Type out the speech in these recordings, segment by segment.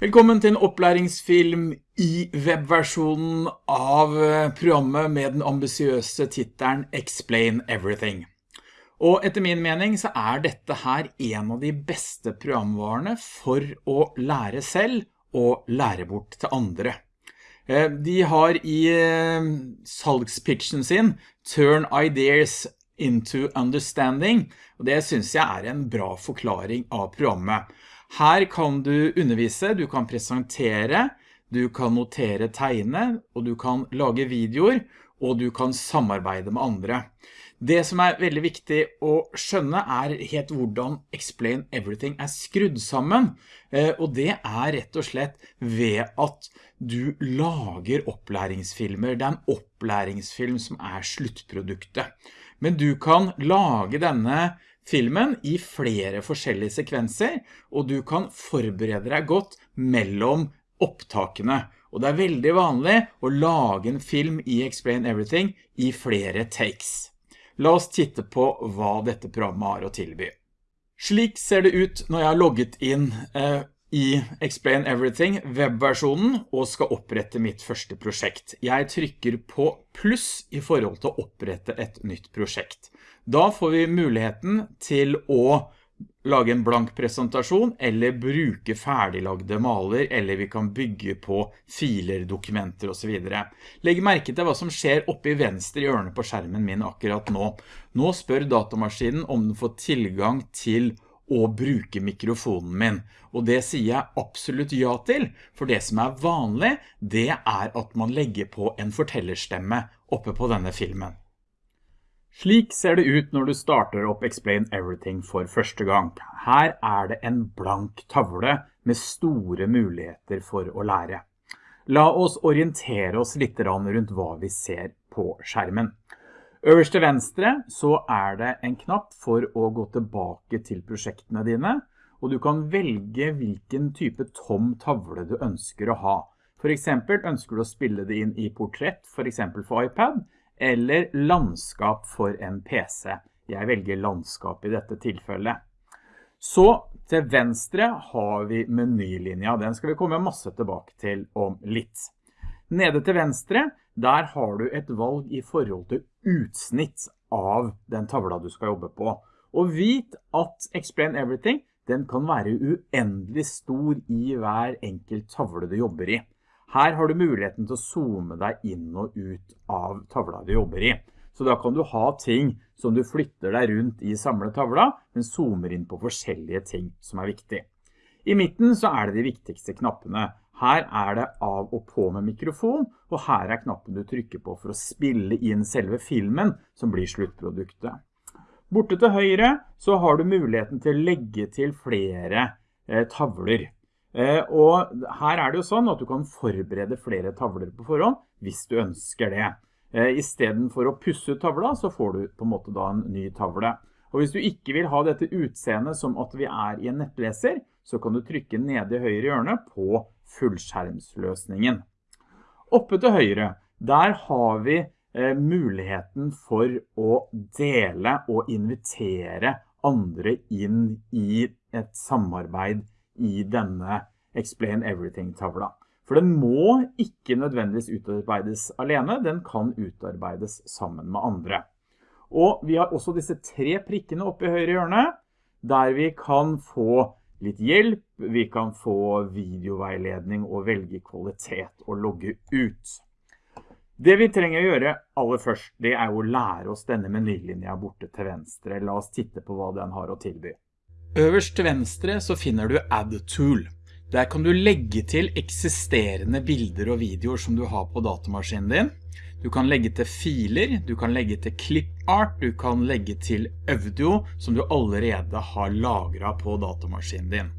Velkommen til en opplæringsfilm i webversjonen av eh, programmet med den ambisiøse titelen Explain Everything. Og etter min mening så er dette her en av de beste programvarene for å lære selv og lære bort til andre. Eh, de har i eh, salgspitchen sin Turn Ideas into Understanding, og det synes jeg er en bra forklaring av programmet. Her kan du undervise, du kan presentere, du kan notere tegne, og du kan lage videoer, og du kan samarbeide med andre. Det som er veldig viktig å skjønne er helt hvordan Explain Everything er skrudd sammen, eh, og det er rett og slett ved at du lager opplæringsfilmer. Det er en opplæringsfilm som er sluttproduktet. Men du kan lage denne filmen i flere forskjellige sekvenser, og du kan forberede deg godt mellom opptakene. Og det er veldig vanlig å lage en film i Explain Everything i flere takes. La oss titte på hva dette programmet har å tilby. Slik ser det ut når jeg har logget inn eh, i Explain Everything webversjonen og skal opprette mitt første prosjekt. Jeg trykker på pluss i forhold til å opprette et nytt prosjekt. Da får vi muligheten til å lage en blank presentasjon, eller bruke ferdiglagde maler, eller vi kan bygge på filer, dokumenter og så videre. Legg merke til hva som skjer oppe i venstre hjørne på skjermen min akkurat nå. Nå spør datamaskinen om den får tilgang til å bruke mikrofonen min. Og det sier jeg absolutt ja til, for det som er vanlig, det er at man legger på en fortellerstemme oppe på denne filmen. Slik ser det ut når du starter opp Explain Everything for første gang. Her er det en blank tavle med store muligheter for å lære. La oss orientere oss litt rundt hva vi ser på skjermen. Øverst til venstre så er det en knapp for å gå tilbake til prosjektene dine, og du kan velge hvilken type tom tavle du ønsker å ha. For eksempel ønsker du å spille det inn i portrett, for eksempel for iPad, eller landskap for en PC. Jeg velger landskap i dette tilfellet. Så til venstre har vi menylinja. Den skal vi komme masse tilbake til om litt. Nede til venstre, der har du et valg i forhold til utsnitt av den tavla du skal jobbe på. Og vit at Explain Everything, den kan være uendelig stor i hver enkelt tavle du jobber i. Her har du muligheten til å zoome deg inn og ut av tavla du jobber i. Så da kan du ha ting som du flytter deg rundt i samlet tavla, men zoomer inn på forskjellige ting som er viktig. I midten så er det de viktigste knappene. Her er det av og på med mikrofon, og her er knappen du trykker på for å spille inn selve filmen som blir sluttproduktet. Borte til høyre så har du muligheten til å legge til flere eh, tavler. Eh, og her er det jo sånn at du kan forberede flere tavler på forhånd, hvis du ønsker det. Eh, I stedet for å pusse ut tavla, så får du på en måte da en ny tavle. Og hvis du ikke vil ha dette utseendet som at vi er i en nettleser, så kan du trykke nede i høyre hjørne på fullskjermsløsningen. Oppe til høyre, der har vi eh, muligheten for å dele og invitere andre inn i et samarbeid i denne Explain Everything-tavla. For den må ikke nødvendigvis utarbeides alene, den kan utarbeides sammen med andre. Og vi har også disse tre prikkene oppe i høyre hjørne, der vi kan få litt hjelp, vi kan få videoveiledning og velge kvalitet og logge ut. Det vi trenger å gjøre aller først, det er å lære oss denne menylinja borte til venstre. La oss titte på hva den har å tilby. Øverst til venstre så finner du Add Tool. Der kan du legge til eksisterende bilder og videoer som du har på datamaskinen din. Du kan legge til filer, du kan legge til clipart, du kan legge til audio som du allerede har lagret på datamaskinen din.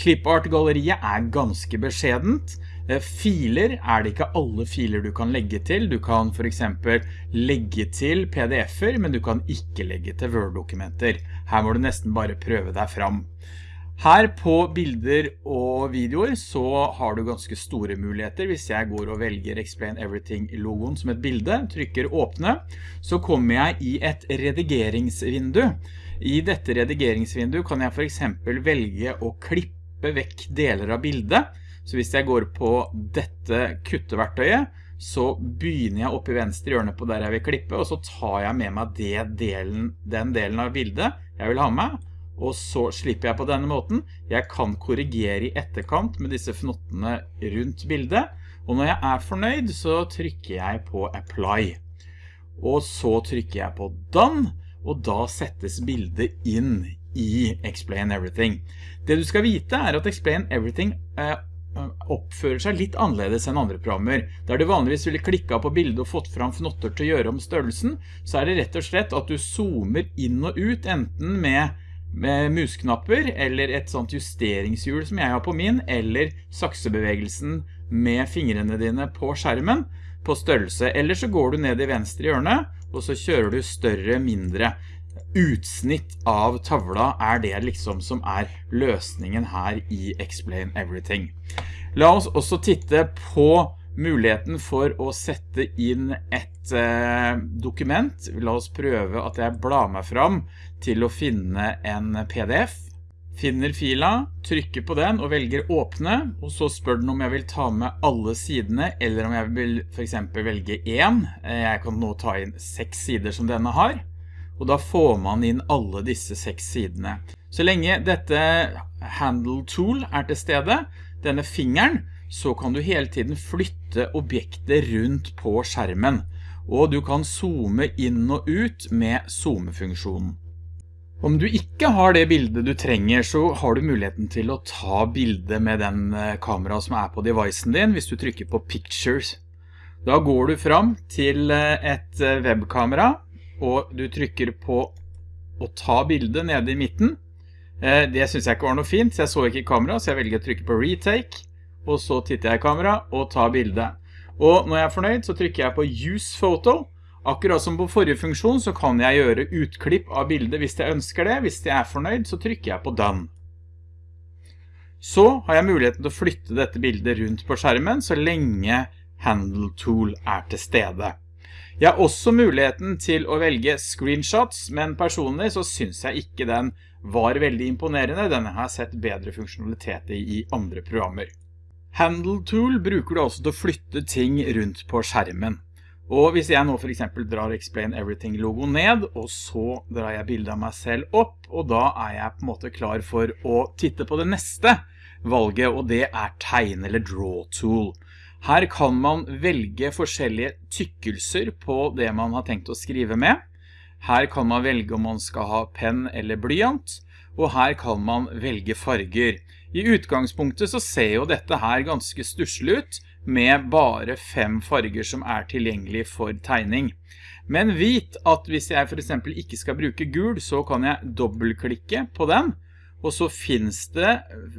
Clipart-galleriet er ganske beskjedent. Eh, filer er det ikke alle filer du kan legge til. Du kan for eksempel legge til pdf-er, men du kan ikke legge til Word-dokumenter. Her må du nesten bare prøve deg fram. Her på bilder og videoer så har du ganske store muligheter. Hvis jeg går og velger Explain Everything-logoen som et bilde, trykker åpne, så kommer jeg i et redigeringsvindu. I dette redigeringsvinduet kan jeg for eksempel velge å klippe vekk deler av bildet, Så hvis jeg går på dette kutteverktøyet, så begynner jeg oppe i venstre hjørne på der jeg vil klippe, og så tar jeg med meg delen, den delen av bildet jeg vil ha med, og så slipper jeg på denne måten. Jeg kan korrigere i etterkant med disse fnottene rundt bildet, og når jeg er fornøyd så trykker jeg på Apply. Og så trykker jeg på Done, og da settes bildet inn i Explain Everything. Det du skal vite er at Explain Everything eh, oppfører seg litt annerledes enn andre programmer. Der du vanligvis ville klikket på bildet og fått fram fnotter til å gjøre om størrelsen, så er det rett og slett at du zoomer inn og ut, enten med, med musknapper, eller et sånt justeringshjul som jeg har på min, eller saksebevegelsen med fingrene dine på skjermen på størrelse. Eller så går du ned i venstre hjørne, og så kjører du større, mindre utsnitt av tavla er det liksom som er løsningen her i Explain Everything. La oss også titte på muligheten for å sette inn et eh, dokument. La oss prøve at jeg blar meg fram til å finne en PDF. Finner fila, trykker på den og velger åpne, og så spør den om jeg vil ta med alle sidene, eller om jeg vil for eksempel velge en. Eh, jeg kan nå ta inn seks sider som denne har og da får man inn alle disse seks sidene. Så lenge dette handle tool er til stede, denne fingeren, så kan du hele tiden flytte objektet rundt på skjermen, og du kan zoome inn og ut med zoomefunksjonen. Om du ikke har det bildet du trenger, så har du muligheten til å ta bildet med den eh, kamera som er på devicen din, hvis du trykker på Pictures. Da går du fram til eh, et eh, webkamera, og du trykker på å ta bildet nede i midten. Det synes jeg ikke var noe fint, så jeg så ikke kamera, så jeg velger å trykke på retake, og så titter jeg i kamera og tar bildet. Og når jeg er fornøyd, så trykker jeg på use photo. Akkurat som på forrige funksjon, så kan jeg gjøre utklipp av bildet hvis jeg ønsker det. Hvis jeg er fornøyd, så trykker jeg på done. Så har jeg muligheten til å flytte dette bildet rundt på skjermen, så lenge Handle Tool er til stede. Jeg har også muligheten til å velge screenshots, men personlig så synes jeg ikke den var veldig imponerende. Denne har sett bedre funksjonalitet i andre programmer. Handle Tool bruker du også til å flytte ting rundt på skjermen. Og hvis jeg nå for eksempel drar Explain Everything logo ned, og så drar jeg bildet av meg selv opp, og da er jeg på en måte klar for å titte på det neste valget, og det er Tegn eller Draw Tool. Her kan man velge forskjellige tykkelser på det man har tenkt å skrive med. Her kan man velge om man skal ha penn eller blyant, og her kan man velge farger. I utgangspunktet så ser jo dette her ganske stusselig ut, med bare fem farger som er tilgjengelig for tegning. Men vit at hvis jeg for eksempel ikke skal bruke gul, så kan jeg dobbeltklikke på den, og så finnes det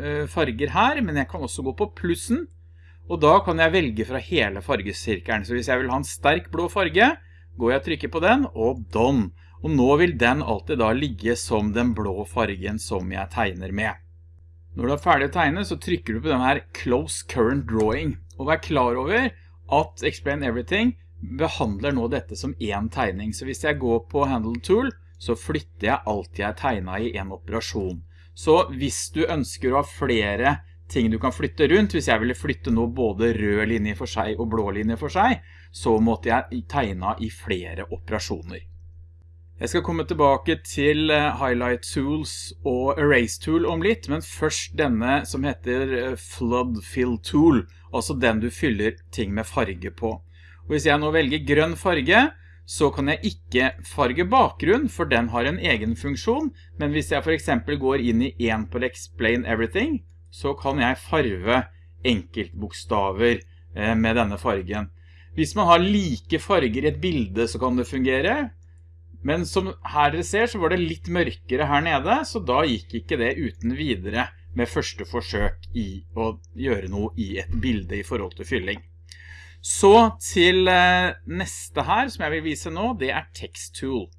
eh, farger her, men jeg kan også gå på plussen, og da kan jeg velge fra hele fargesirkelen. Så hvis jeg vil ha en sterk blå farge, går jeg og trykker på den, og done. Og nå vil den alltid da ligge som den blå fargen som jeg tegner med. Når du er ferdig å tegne, så trykker du på denne her Close Current Drawing. Og vær klar over at Explain Everything behandler nå dette som en tegning. Så hvis jeg går på Handle Tool, så flytter jeg alt jeg tegnet i en operasjon. Så hvis du ønsker å ha flere ting du kan flytte rundt. Hvis jeg ville flytte nå både rød linje for seg og blå linje for seg, så måtte jeg tegne i flere operasjoner. Jeg skal komme tilbake til eh, Highlight Tools og Erase Tool om litt, men først denne som heter eh, Flood Fill Tool, altså den du fyller ting med farge på. Og hvis jeg nå velger grønn farge, så kan jeg ikke farge bakgrunn, for den har en egen funksjon, men hvis jeg for eksempel går inn i en på Explain Everything, så kan jeg farve enkeltbokstaver eh, med denne fargen. Hvis man har like farger i et bilde så kan det fungere, men som her dere ser så var det litt mørkere her nede, så da gikk ikke det uten videre med første forsøk i å gjøre noe i et bilde i forhold til fylling. Så til eh, neste her som jeg vil vise nå, det er Text Tool.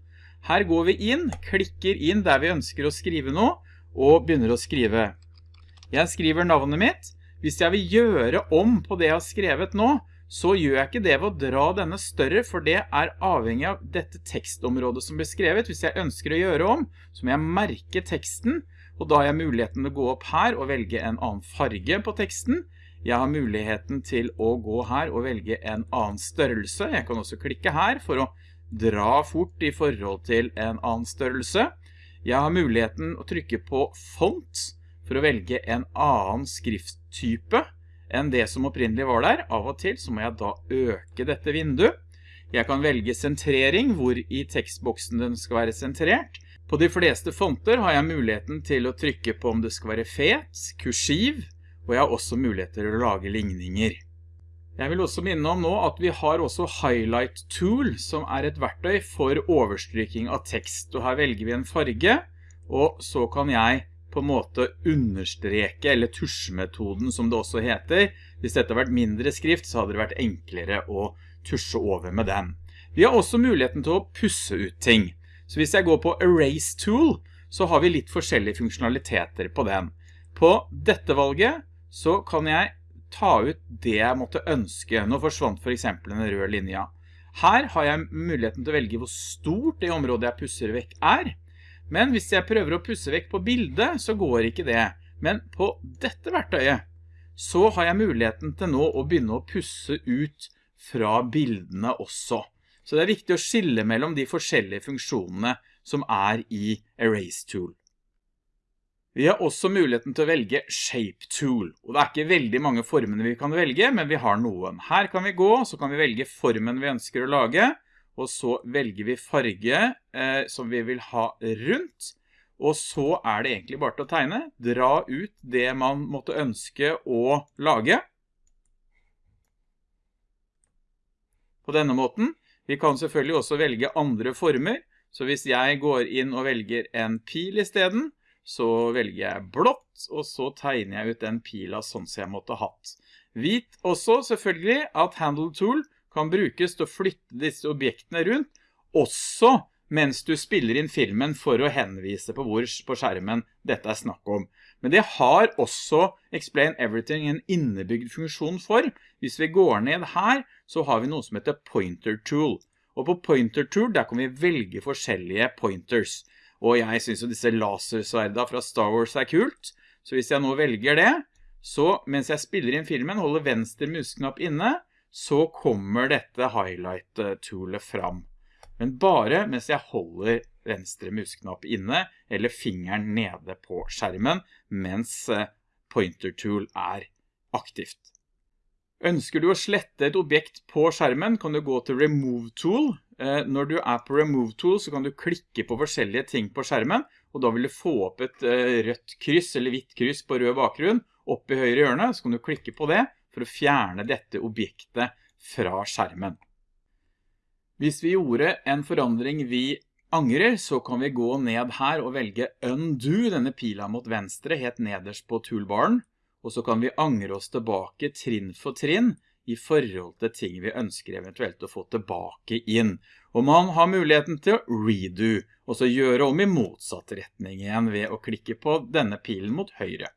Her går vi inn, klikker inn der vi ønsker å skrive noe, og begynner å skrive jeg skriver navnet mitt. Hvis jeg vil gjøre om på det jeg har skrevet nå, så gjør jeg ikke det ved å dra denne større, for det er avhengig av dette tekstområdet som blir skrevet. Hvis jeg ønsker å gjøre om, så må jeg merke teksten, og da har jeg muligheten til å gå opp her og velge en annen farge på teksten, Jeg har muligheten til å gå her og velge en annen størrelse. Jeg kan også klikke her for å dra fort i forhold til en annen størrelse. Jeg har muligheten å trykke på font for å velge en annen skrifttype enn det som opprinnelig var der. Av og til så må jeg da øke dette vinduet. Jeg kan velge sentrering, hvor i tekstboksen den skal være sentrert. På de fleste fonter har jeg muligheten til å trykke på om det skal være fet, kursiv, og jeg har også mulighet til å lage ligninger. Jeg vil også minne om nå at vi har også Highlight Tool, som er et verktøy for overstryking av tekst. Og her velger vi en farge, og så kan jeg på en måte understreke, eller tusjemetoden som det også heter. Hvis dette hadde vært mindre skrift, så hadde det vært enklere å tusje over med den. Vi har også muligheten til å pusse ut ting. Så hvis jeg går på Erase Tool, så har vi litt forskjellige funksjonaliteter på den. På dette valget så kan jeg ta ut det jeg måtte ønske. Nå forsvant for eksempel den røde linja. Her har jeg muligheten til å velge hvor stort det området jeg pusser vekk er. Men hvis jeg prøver å pusse vekk på bildet, så går ikke det. Men på dette verktøyet, så har jeg muligheten til nå å begynne å pusse ut fra bildene også. Så det er viktig å skille mellom de forskjellige funksjonene som er i Erase Tool. Vi har også muligheten til å velge Shape Tool, og det er ikke veldig mange formene vi kan velge, men vi har noen. Her kan vi gå, så kan vi velge formen vi ønsker å lage, og så velger vi farge eh, som vi vil ha rundt, og så er det egentlig bare til å tegne, dra ut det man måtte ønske å lage. På denne måten. Vi kan selvfølgelig også velge andre former, så hvis jeg går inn og velger en pil i stedet, så velger jeg blått, og så tegner jeg ut den pila sånn som jeg måtte hatt. Vit også selvfølgelig at Handle Tool kan brukes til å flytte disse objektene rundt, også mens du spiller inn filmen for å henvise på hvor på skjermen dette er snakk om. Men det har også Explain Everything en innebygd funksjon for. Hvis vi går ned her, så har vi noe som heter Pointer Tool. Og på Pointer Tool, der kan vi velge forskjellige pointers. Og jeg synes jo disse lasersverda fra Star Wars er kult. Så hvis jeg nå velger det, så mens jeg spiller inn filmen, holder venstre musknapp inne, så kommer dette highlight-toolet fram. Men bare mens jeg holder venstre musknapp inne, eller fingeren nede på skjermen, mens eh, pointer tool er aktivt. Ønsker du å slette et objekt på skjermen, kan du gå til Remove Tool, Eh, når du er på Remove Tool, så kan du klikke på forskjellige ting på skjermen, og da vil du få opp et eh, rødt kryss eller hvitt kryss på rød bakgrunn opp i høyre hjørne, så kan du klikke på det for å fjerne dette objektet fra skjermen. Hvis vi gjorde en forandring vi angrer, så kan vi gå ned her og velge Undo, denne pila mot venstre, helt nederst på toolbaren, og så kan vi angre oss tilbake trinn for trinn i forhold til ting vi ønsker eventuelt å få tilbake inn. Og man har muligheten til å redo, og så gjøre om i motsatt retning igjen ved å klikke på denne pilen mot høyre.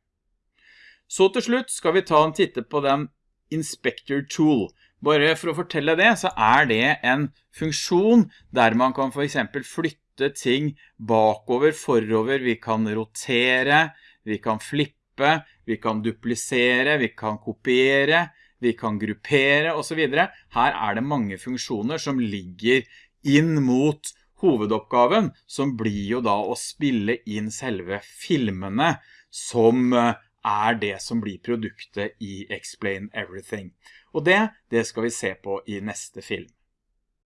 Så til slutt skal vi ta en titte på den Inspector Tool. Bare for å fortelle det, så er det en funksjon der man kan for eksempel flytte ting bakover, forover, vi kan rotere, vi kan flippe, vi kan duplisere, vi kan kopiere, vi kan gruppere og så videre. Her er det mange funksjoner som ligger inn mot hovedoppgaven, som blir jo da å spille inn selve filmene som eh, er det som blir produktet i Explain Everything. Og det, det skal vi se på i neste film.